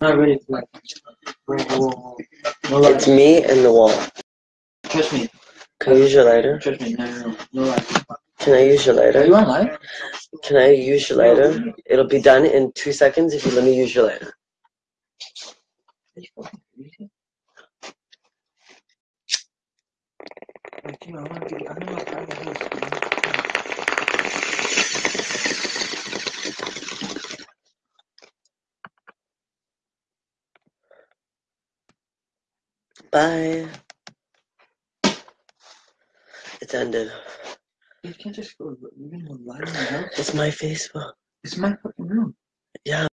It's me and the wall. Trust me. Can I use your lighter? Trust me. No, no, no. Can I use your Are lighter? you on live? Can I use your lighter? It'll be done in two seconds if you let me use your lighter. Are you fucking crazy? Like, you know, I want to be. I'm not part of the house. Bye. It's ended. You can't just go. You're gonna lie in my house. It's my Facebook. It's my fucking room. Yeah.